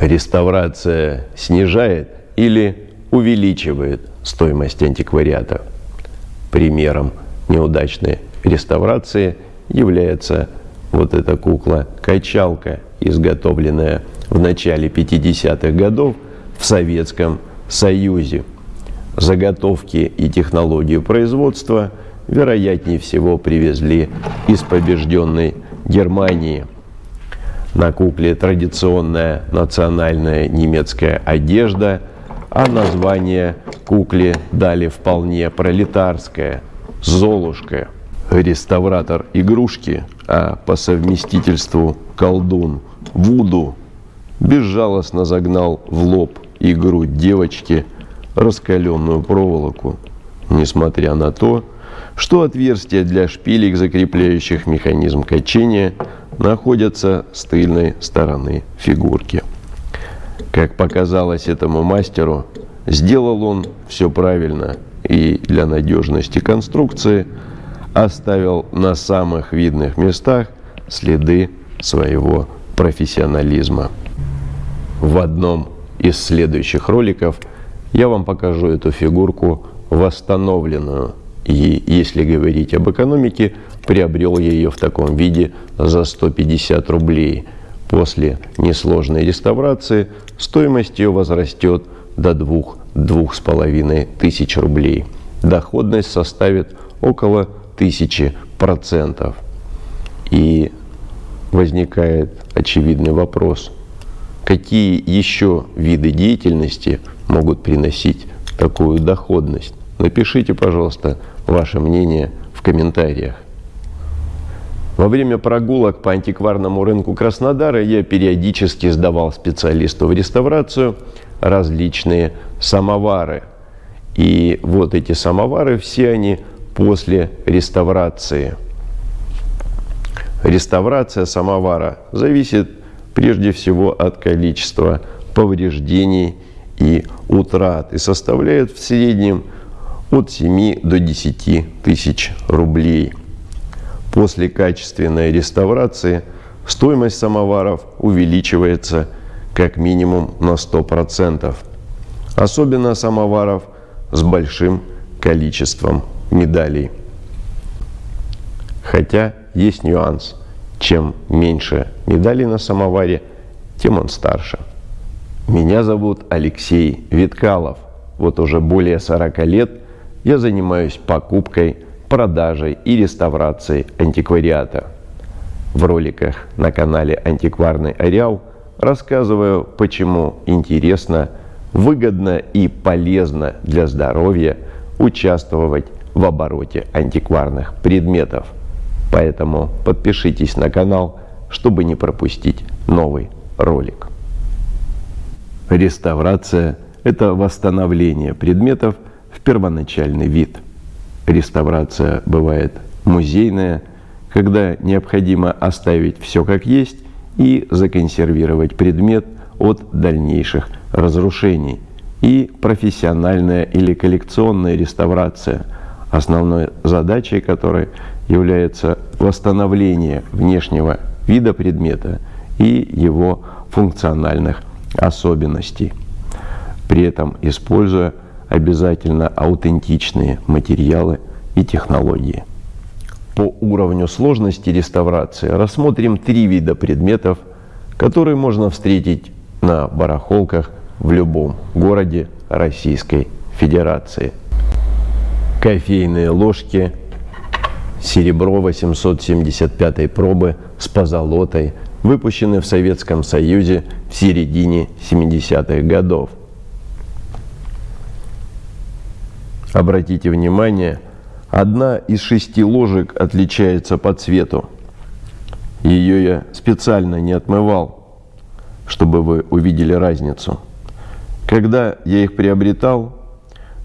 Реставрация снижает или увеличивает стоимость антиквариата. Примером неудачной реставрации является вот эта кукла-качалка, изготовленная в начале 50-х годов в Советском Союзе. Заготовки и технологию производства, вероятнее всего, привезли из побежденной Германии. На кукле традиционная национальная немецкая одежда, а название кукле дали вполне пролетарское – «Золушка». Реставратор игрушки, а по совместительству колдун Вуду безжалостно загнал в лоб и грудь девочки раскаленную проволоку, несмотря на то, что отверстия для шпилек, закрепляющих механизм качения, находятся с тыльной стороны фигурки. Как показалось этому мастеру, сделал он все правильно и для надежности конструкции оставил на самых видных местах следы своего профессионализма. В одном из следующих роликов я вам покажу эту фигурку восстановленную. И если говорить об экономике, приобрел я ее в таком виде за 150 рублей. После несложной реставрации стоимость ее возрастет до 2-2,5 тысяч рублей. Доходность составит около тысячи процентов. И возникает очевидный вопрос, какие еще виды деятельности могут приносить такую доходность? Напишите, пожалуйста, ваше мнение в комментариях. Во время прогулок по антикварному рынку Краснодара я периодически сдавал специалисту в реставрацию различные самовары. И вот эти самовары, все они после реставрации – Реставрация самовара зависит прежде всего от количества повреждений и утрат и составляет в среднем от 7 до 10 тысяч рублей. После качественной реставрации стоимость самоваров увеличивается как минимум на 100%. Особенно самоваров с большим количеством медалей. Хотя есть нюанс. Чем меньше медалей на самоваре, тем он старше. Меня зовут Алексей Виткалов. Вот уже более 40 лет я занимаюсь покупкой, продажей и реставрацией антиквариата. В роликах на канале «Антикварный Ареал» рассказываю, почему интересно, выгодно и полезно для здоровья участвовать в обороте антикварных предметов – Поэтому подпишитесь на канал, чтобы не пропустить новый ролик. Реставрация – это восстановление предметов в первоначальный вид. Реставрация бывает музейная, когда необходимо оставить все как есть и законсервировать предмет от дальнейших разрушений. И профессиональная или коллекционная реставрация, основной задачей которой является восстановление внешнего вида предмета и его функциональных особенностей, при этом используя обязательно аутентичные материалы и технологии. По уровню сложности реставрации рассмотрим три вида предметов, которые можно встретить на барахолках в любом городе Российской Федерации. Кофейные ложки – серебро 875 пробы с позолотой, выпущены в Советском Союзе в середине 70-х годов. Обратите внимание, одна из шести ложек отличается по цвету. Ее я специально не отмывал, чтобы вы увидели разницу. Когда я их приобретал,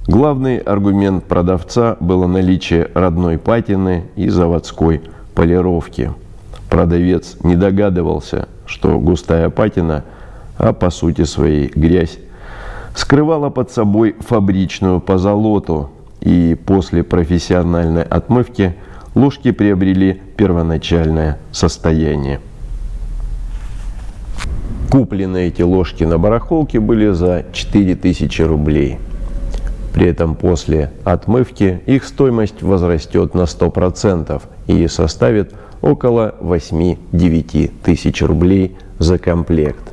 Главный аргумент продавца было наличие родной патины и заводской полировки. Продавец не догадывался, что густая патина, а по сути своей грязь, скрывала под собой фабричную позолоту, и после профессиональной отмывки ложки приобрели первоначальное состояние. Куплены эти ложки на барахолке были за 4000 рублей. При этом после отмывки их стоимость возрастет на 100% и составит около 8-9 тысяч рублей за комплект.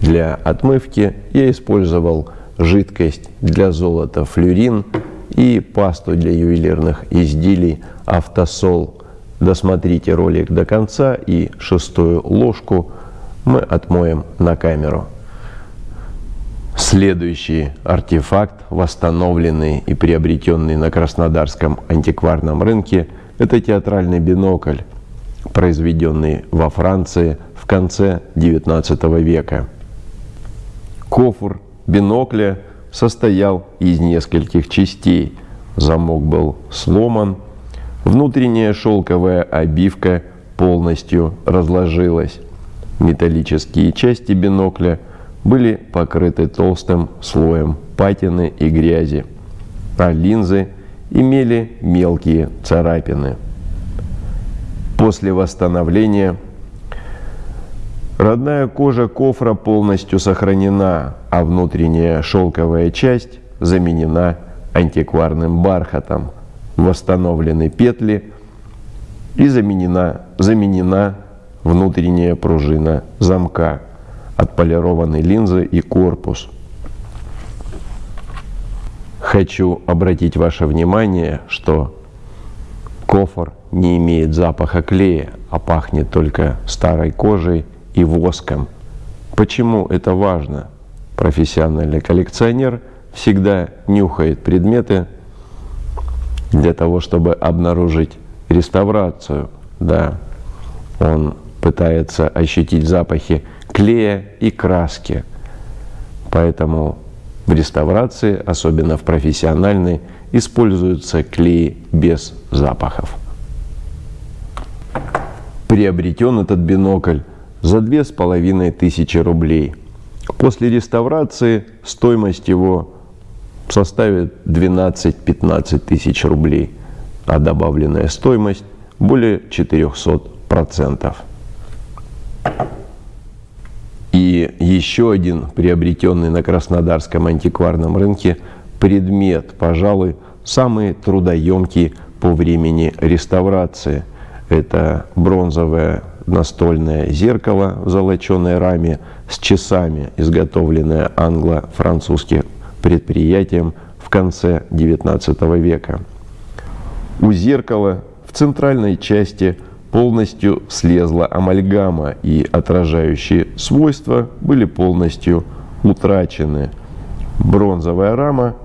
Для отмывки я использовал жидкость для золота флюрин и пасту для ювелирных изделий автосол. Досмотрите ролик до конца и шестую ложку мы отмоем на камеру. Следующий артефакт, восстановленный и приобретенный на Краснодарском антикварном рынке, это театральный бинокль, произведенный во Франции в конце XIX века. Кофр бинокля состоял из нескольких частей. Замок был сломан, внутренняя шелковая обивка полностью разложилась. Металлические части бинокля были покрыты толстым слоем патины и грязи, а линзы имели мелкие царапины. После восстановления родная кожа кофра полностью сохранена, а внутренняя шелковая часть заменена антикварным бархатом. Восстановлены петли и заменена, заменена внутренняя пружина замка, отполированы линзы и корпус. Хочу обратить ваше внимание, что кофр не имеет запаха клея, а пахнет только старой кожей и воском. Почему это важно? Профессиональный коллекционер всегда нюхает предметы для того, чтобы обнаружить реставрацию. Да, он пытается ощутить запахи клея и краски. Поэтому в реставрации, особенно в профессиональной, используются клеи без запахов. Приобретен этот бинокль за две с половиной тысячи рублей. После реставрации стоимость его составит 12-15 тысяч рублей, а добавленная стоимость более 400 процентов. И еще один приобретенный на Краснодарском антикварном рынке предмет, пожалуй, самый трудоемкий по времени реставрации. Это бронзовое настольное зеркало в золоченой раме с часами, изготовленное англо-французским предприятием в конце XIX века. У зеркала в центральной части полностью слезла амальгама, и отражающие свойства были полностью утрачены. Бронзовая рама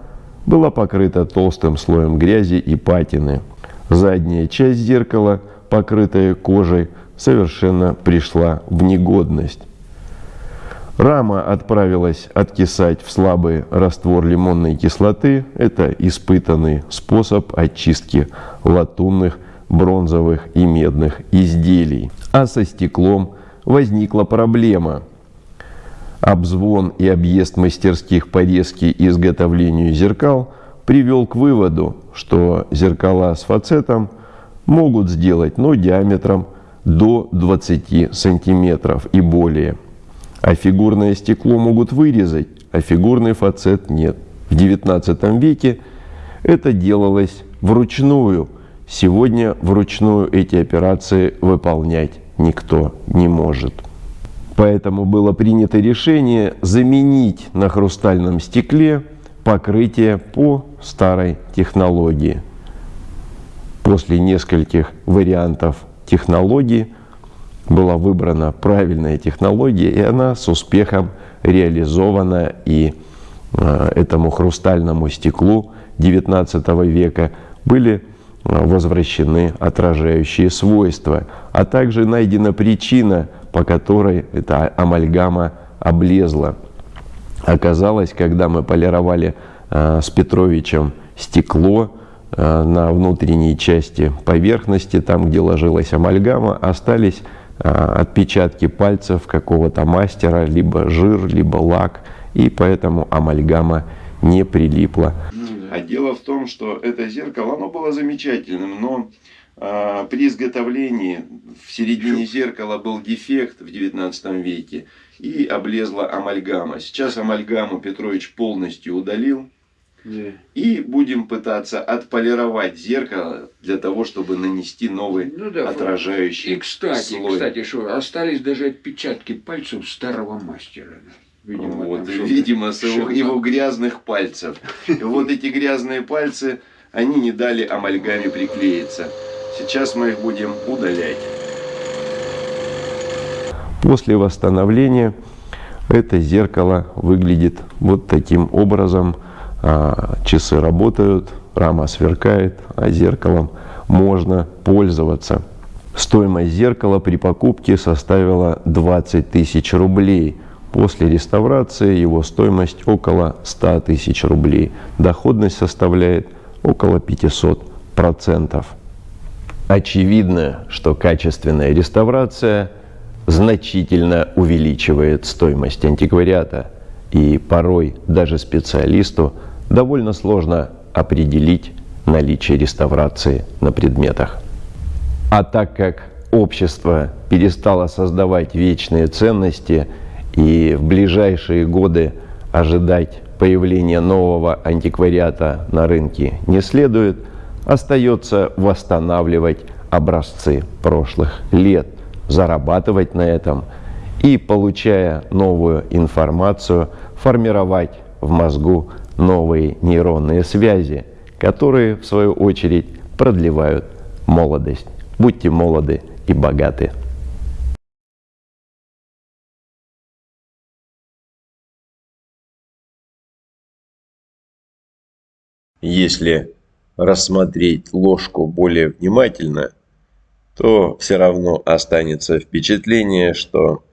была покрыта толстым слоем грязи и патины. Задняя часть зеркала, покрытая кожей, совершенно пришла в негодность. Рама отправилась откисать в слабый раствор лимонной кислоты. Это испытанный способ очистки латунных бронзовых и медных изделий. А со стеклом возникла проблема. Обзвон и объезд мастерских по резке и изготовлению зеркал привел к выводу, что зеркала с фацетом могут сделать, но диаметром до 20 сантиметров и более. А фигурное стекло могут вырезать, а фигурный фацет нет. В XIX веке это делалось вручную – Сегодня вручную эти операции выполнять никто не может. Поэтому было принято решение заменить на хрустальном стекле покрытие по старой технологии. После нескольких вариантов технологии была выбрана правильная технология, и она с успехом реализована. И э, этому хрустальному стеклу XIX века были возвращены отражающие свойства, а также найдена причина, по которой эта амальгама облезла. Оказалось, когда мы полировали э, с Петровичем стекло э, на внутренней части поверхности, там, где ложилась амальгама, остались э, отпечатки пальцев какого-то мастера, либо жир, либо лак, и поэтому амальгама не прилипла. А дело в том, что это зеркало, оно было замечательным, но а, при изготовлении в середине зеркала был дефект в 19 веке, и облезла амальгама. Сейчас амальгаму Петрович полностью удалил. И будем пытаться отполировать зеркало для того, чтобы нанести новый Ну да. отражающий И кстати, слой. кстати, что остались даже отпечатки пальцев старого мастера. Видимо, вот, видимо, с его, его грязных пальцев. И вот эти грязные пальцы, они не дали амальгаме приклеиться. Сейчас мы их будем удалять. После восстановления это зеркало выглядит вот таким образом. А, Часы работают, рама сверкает, а зеркалом можно пользоваться. Стоимость зеркала при покупке составила 20 тысяч рублей. После реставрации его стоимость около 100 тысяч рублей. Доходность составляет около 500 процентов. Очевидно, что качественная реставрация значительно увеличивает стоимость антиквариата. И порой даже специалисту довольно сложно определить наличие реставрации на предметах. А так как общество перестало создавать вечные ценности и в ближайшие годы ожидать появления нового антиквариата на рынке не следует, остается восстанавливать образцы прошлых лет, зарабатывать на этом и, получая новую информацию, формировать в мозгу новые нейронные связи, которые, в свою очередь, продлевают молодость. Будьте молоды и богаты. Если рассмотреть ложку более внимательно, то все равно останется впечатление, что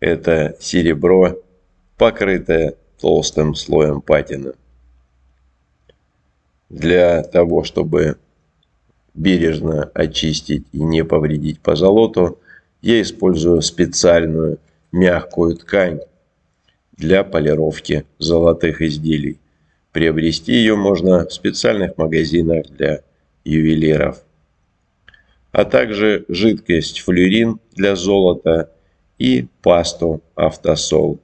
это серебро, покрытое толстым слоем патины. Для того, чтобы бережно очистить и не повредить позолоту, я использую специальную мягкую ткань для полировки золотых изделий. Приобрести ее можно в специальных магазинах для ювелиров. А также жидкость флюрин для золота и пасту автосол.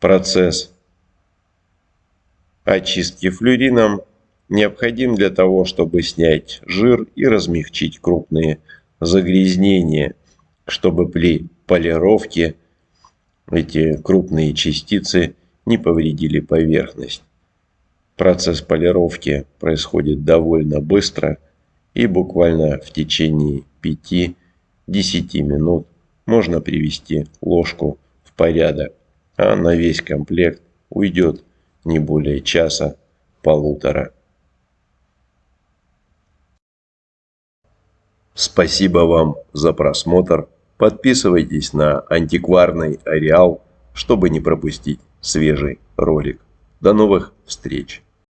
Процесс очистки флюрином необходим для того, чтобы снять жир и размягчить крупные загрязнения, чтобы при полировке эти крупные частицы не повредили поверхность. Процесс полировки происходит довольно быстро и буквально в течение 5-10 минут можно привести ложку в порядок, а на весь комплект уйдет не более часа-полутора. Спасибо вам за просмотр. Подписывайтесь на антикварный ареал, чтобы не пропустить свежий ролик. До новых встреч!